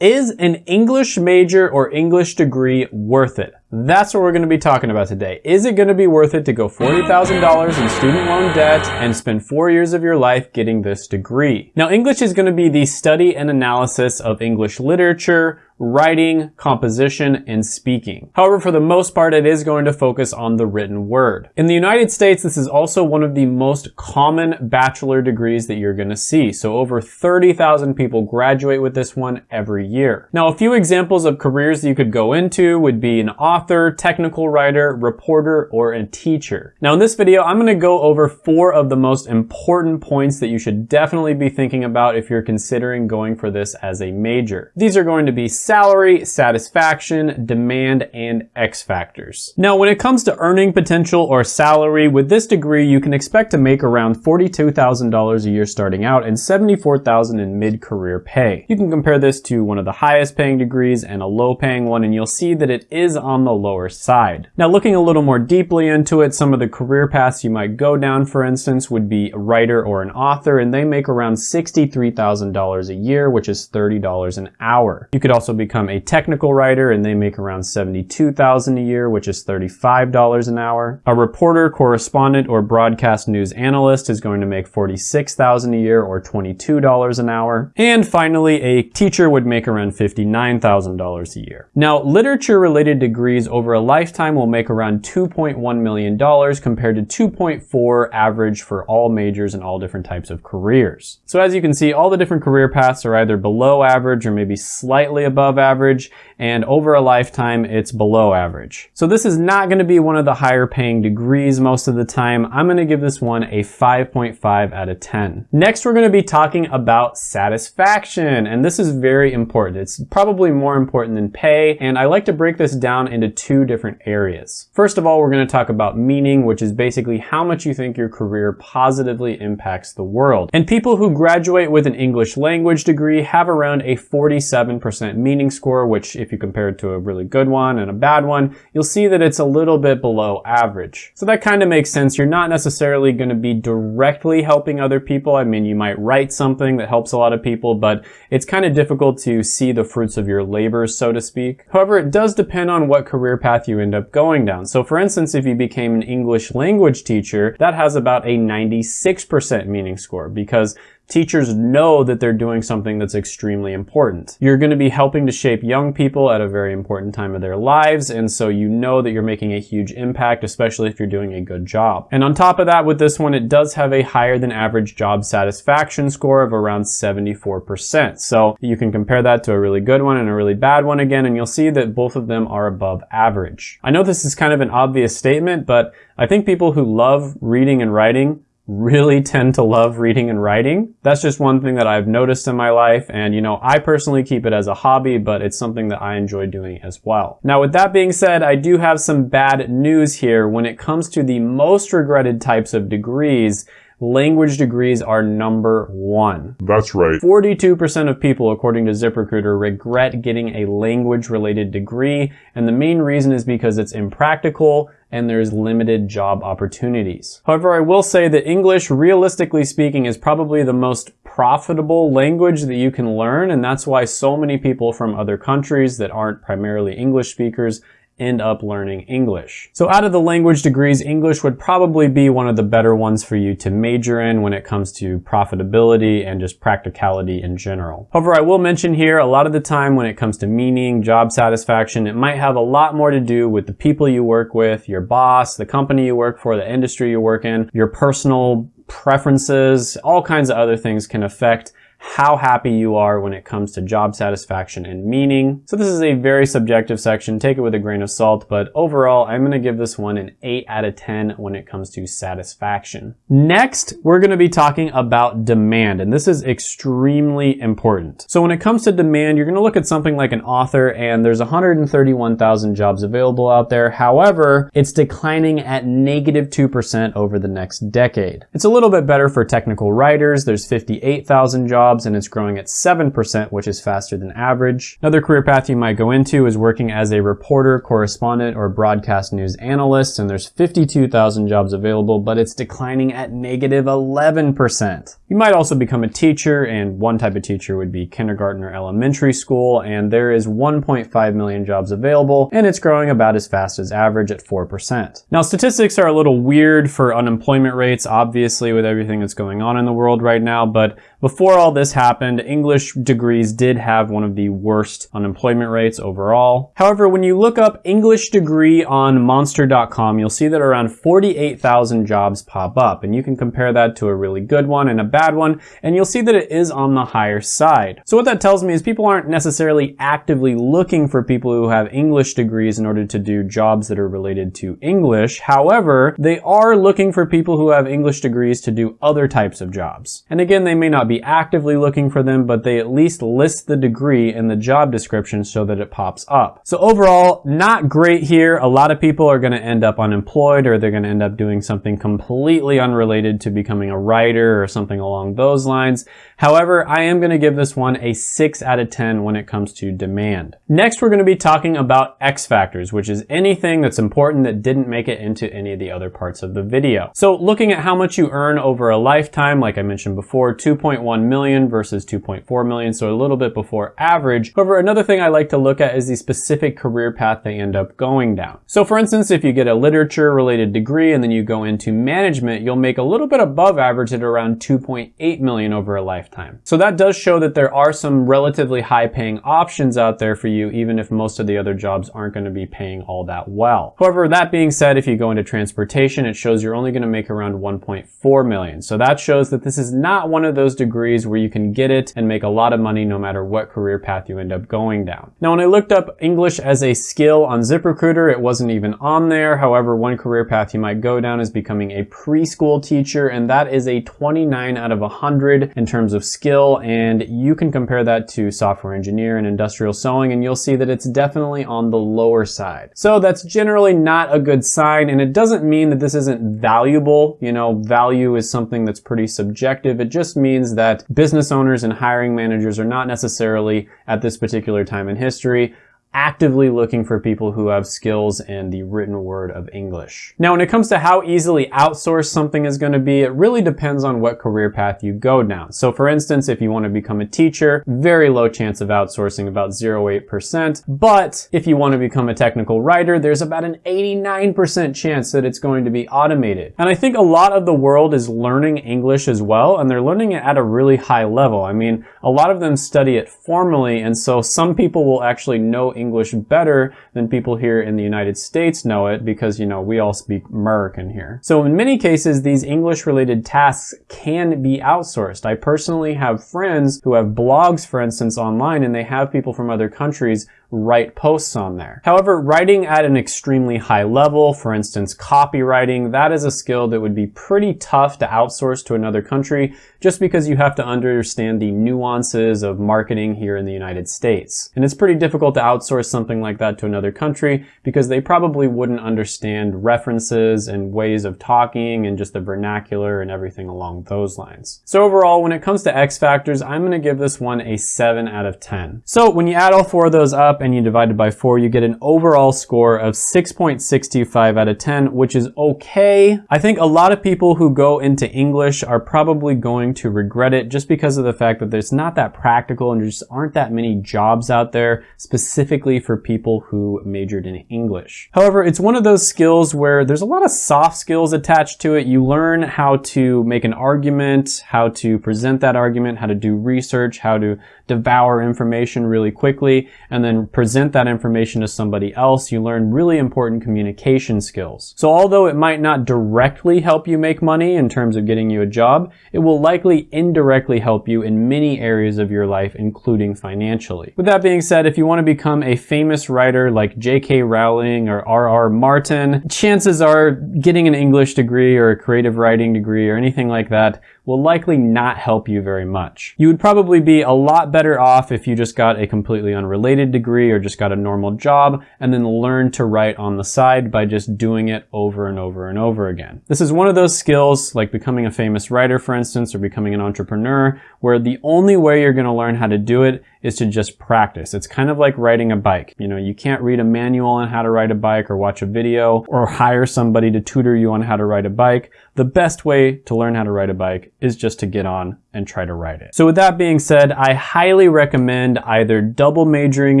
Is an English major or English degree worth it? That's what we're going to be talking about today. Is it going to be worth it to go $40,000 in student loan debt and spend four years of your life getting this degree? Now, English is going to be the study and analysis of English literature, writing, composition, and speaking. However, for the most part, it is going to focus on the written word. In the United States, this is also one of the most common bachelor degrees that you're going to see. So over 30,000 people graduate with this one every year. Now, a few examples of careers that you could go into would be an author, technical writer, reporter, or a teacher. Now, in this video, I'm going to go over four of the most important points that you should definitely be thinking about if you're considering going for this as a major. These are going to be salary, satisfaction, demand, and X factors. Now, when it comes to earning potential or salary, with this degree, you can expect to make around $42,000 a year starting out and $74,000 in mid-career pay. You can compare this to one of the highest paying degrees and a low paying one, and you'll see that it is on the lower side. Now, looking a little more deeply into it, some of the career paths you might go down, for instance, would be a writer or an author, and they make around $63,000 a year, which is $30 an hour. You could also become a technical writer and they make around 72,000 a year, which is $35 an hour. A reporter, correspondent, or broadcast news analyst is going to make 46,000 a year or $22 an hour. And finally, a teacher would make around $59,000 a year. Now, literature related degrees over a lifetime will make around $2.1 million compared to 2.4 average for all majors and all different types of careers. So as you can see, all the different career paths are either below average or maybe slightly above average, and over a lifetime, it's below average. So this is not gonna be one of the higher paying degrees most of the time. I'm gonna give this one a 5.5 out of 10. Next, we're gonna be talking about satisfaction, and this is very important. It's probably more important than pay, and I like to break this down into two different areas. First of all, we're gonna talk about meaning, which is basically how much you think your career positively impacts the world. And people who graduate with an English language degree have around a 47% meaning score, which if you compare it to a really good one and a bad one, you'll see that it's a little bit below average. So that kind of makes sense. You're not necessarily going to be directly helping other people. I mean, you might write something that helps a lot of people, but it's kind of difficult to see the fruits of your labor, so to speak. However, it does depend on what career path you end up going down. So for instance, if you became an English language teacher, that has about a 96% meaning score because teachers know that they're doing something that's extremely important. You're going to be helping to shape young people at a very important time of their lives, and so you know that you're making a huge impact, especially if you're doing a good job. And on top of that, with this one, it does have a higher than average job satisfaction score of around 74%. So you can compare that to a really good one and a really bad one again, and you'll see that both of them are above average. I know this is kind of an obvious statement, but I think people who love reading and writing really tend to love reading and writing. That's just one thing that I've noticed in my life. And, you know, I personally keep it as a hobby, but it's something that I enjoy doing as well. Now, with that being said, I do have some bad news here when it comes to the most regretted types of degrees language degrees are number one. That's right. 42% of people, according to ZipRecruiter, regret getting a language related degree. And the main reason is because it's impractical and there's limited job opportunities. However, I will say that English, realistically speaking, is probably the most profitable language that you can learn. And that's why so many people from other countries that aren't primarily English speakers end up learning English. So out of the language degrees, English would probably be one of the better ones for you to major in when it comes to profitability and just practicality in general. However, I will mention here, a lot of the time when it comes to meaning, job satisfaction, it might have a lot more to do with the people you work with, your boss, the company you work for, the industry you work in, your personal preferences, all kinds of other things can affect how happy you are when it comes to job satisfaction and meaning. So this is a very subjective section, take it with a grain of salt, but overall, I'm gonna give this one an 8 out of 10 when it comes to satisfaction. Next, we're gonna be talking about demand, and this is extremely important. So when it comes to demand, you're gonna look at something like an author, and there's 131,000 jobs available out there. However, it's declining at negative 2% over the next decade. It's a little bit better for technical writers. There's 58,000 jobs jobs and it's growing at 7%, which is faster than average. Another career path you might go into is working as a reporter, correspondent, or broadcast news analyst, and there's 52,000 jobs available, but it's declining at negative 11%. You might also become a teacher, and one type of teacher would be kindergarten or elementary school, and there is 1.5 million jobs available, and it's growing about as fast as average at 4%. Now, statistics are a little weird for unemployment rates, obviously, with everything that's going on in the world right now, but before all this happened, English degrees did have one of the worst unemployment rates overall. However, when you look up English degree on monster.com, you'll see that around 48,000 jobs pop up, and you can compare that to a really good one and a bad one, and you'll see that it is on the higher side. So what that tells me is people aren't necessarily actively looking for people who have English degrees in order to do jobs that are related to English. However, they are looking for people who have English degrees to do other types of jobs. And again, they may not be actively looking for them, but they at least list the degree in the job description so that it pops up. So overall, not great here. A lot of people are gonna end up unemployed or they're gonna end up doing something completely unrelated to becoming a writer or something along those lines. However, I am gonna give this one a six out of 10 when it comes to demand. Next, we're gonna be talking about X factors, which is anything that's important that didn't make it into any of the other parts of the video. So looking at how much you earn over a lifetime, like I mentioned before, 2.1 million versus 2.4 million, so a little bit before average. However, another thing I like to look at is the specific career path they end up going down. So for instance, if you get a literature related degree and then you go into management, you'll make a little bit above average at around 2.8 million over a lifetime. So that does show that there are some relatively high paying options out there for you, even if most of the other jobs aren't going to be paying all that well. However, that being said, if you go into transportation, it shows you're only going to make around 1.4 million. So that shows that this is not one of those degrees where you can get it and make a lot of money no matter what career path you end up going down. Now, when I looked up English as a skill on ZipRecruiter, it wasn't even on there. However, one career path you might go down is becoming a preschool teacher, and that is a 29 out of 100 in terms of skill, and you can compare that to software engineer and industrial sewing, and you'll see that it's definitely on the lower side. So that's generally not a good sign, and it doesn't mean that this isn't valuable. You know, value is something that's pretty subjective. It just means that business owners and hiring managers are not necessarily at this particular time in history actively looking for people who have skills in the written word of English. Now, when it comes to how easily outsourced something is going to be, it really depends on what career path you go down. So for instance, if you want to become a teacher, very low chance of outsourcing, about 0.8%. But if you want to become a technical writer, there's about an 89% chance that it's going to be automated. And I think a lot of the world is learning English as well, and they're learning it at a really high level. I mean, a lot of them study it formally, and so some people will actually know English English better than people here in the United States know it because, you know, we all speak American here. So in many cases, these English related tasks can be outsourced. I personally have friends who have blogs, for instance, online and they have people from other countries write posts on there. However, writing at an extremely high level, for instance, copywriting, that is a skill that would be pretty tough to outsource to another country just because you have to understand the nuances of marketing here in the United States. And it's pretty difficult to outsource something like that to another country because they probably wouldn't understand references and ways of talking and just the vernacular and everything along those lines. So overall, when it comes to X factors, I'm gonna give this one a seven out of 10. So when you add all four of those up and you divide it by 4, you get an overall score of 6.625 out of 10, which is okay. I think a lot of people who go into English are probably going to regret it just because of the fact that there's not that practical and there just aren't that many jobs out there specifically for people who majored in English. However, it's one of those skills where there's a lot of soft skills attached to it. You learn how to make an argument, how to present that argument, how to do research, how to devour information really quickly, and then present that information to somebody else, you learn really important communication skills. So although it might not directly help you make money in terms of getting you a job, it will likely indirectly help you in many areas of your life, including financially. With that being said, if you want to become a famous writer like J.K. Rowling or R.R. Martin, chances are getting an English degree or a creative writing degree or anything like that will likely not help you very much. You would probably be a lot better off if you just got a completely unrelated degree or just got a normal job and then learn to write on the side by just doing it over and over and over again. This is one of those skills like becoming a famous writer, for instance, or becoming an entrepreneur, where the only way you're going to learn how to do it is to just practice. It's kind of like riding a bike. You know, you can't read a manual on how to ride a bike or watch a video or hire somebody to tutor you on how to ride a bike. The best way to learn how to ride a bike is just to get on and try to write it. So with that being said, I highly recommend either double majoring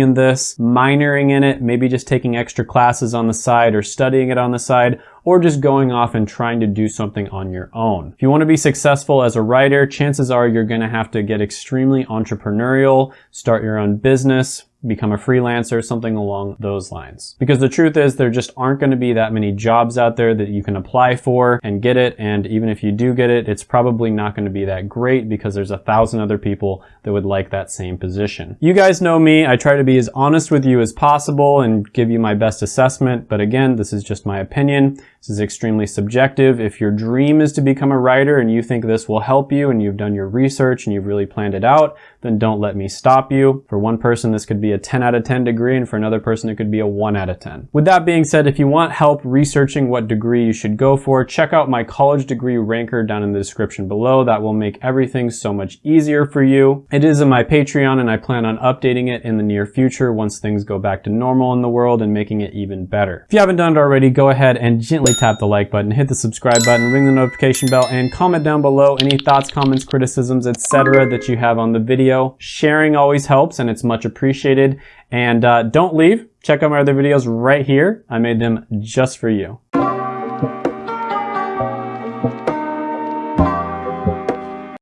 in this, minoring in it, maybe just taking extra classes on the side or studying it on the side, or just going off and trying to do something on your own. If you want to be successful as a writer, chances are you're going to have to get extremely entrepreneurial, start your own business, become a freelancer, something along those lines. Because the truth is there just aren't going to be that many jobs out there that you can apply for and get it. And even if you do get it, it's probably not going to be that great because there's a thousand other people that would like that same position. You guys know me. I try to be as honest with you as possible and give you my best assessment. But again, this is just my opinion. This is extremely subjective. If your dream is to become a writer and you think this will help you and you've done your research and you've really planned it out, then don't let me stop you. For one person, this could be a 10 out of 10 degree, and for another person, it could be a 1 out of 10. With that being said, if you want help researching what degree you should go for, check out my college degree ranker down in the description below. That will make everything so much easier for you. It is in my Patreon, and I plan on updating it in the near future once things go back to normal in the world and making it even better. If you haven't done it already, go ahead and gently tap the like button, hit the subscribe button, ring the notification bell, and comment down below any thoughts, comments, criticisms, etc. that you have on the video. Sharing always helps, and it's much appreciated. And uh, don't leave. Check out my other videos right here. I made them just for you.